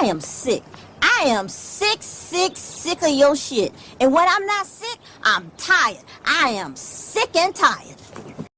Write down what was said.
I am sick. I am sick, sick, sick of your shit. And when I'm not sick, I'm tired. I am sick and tired.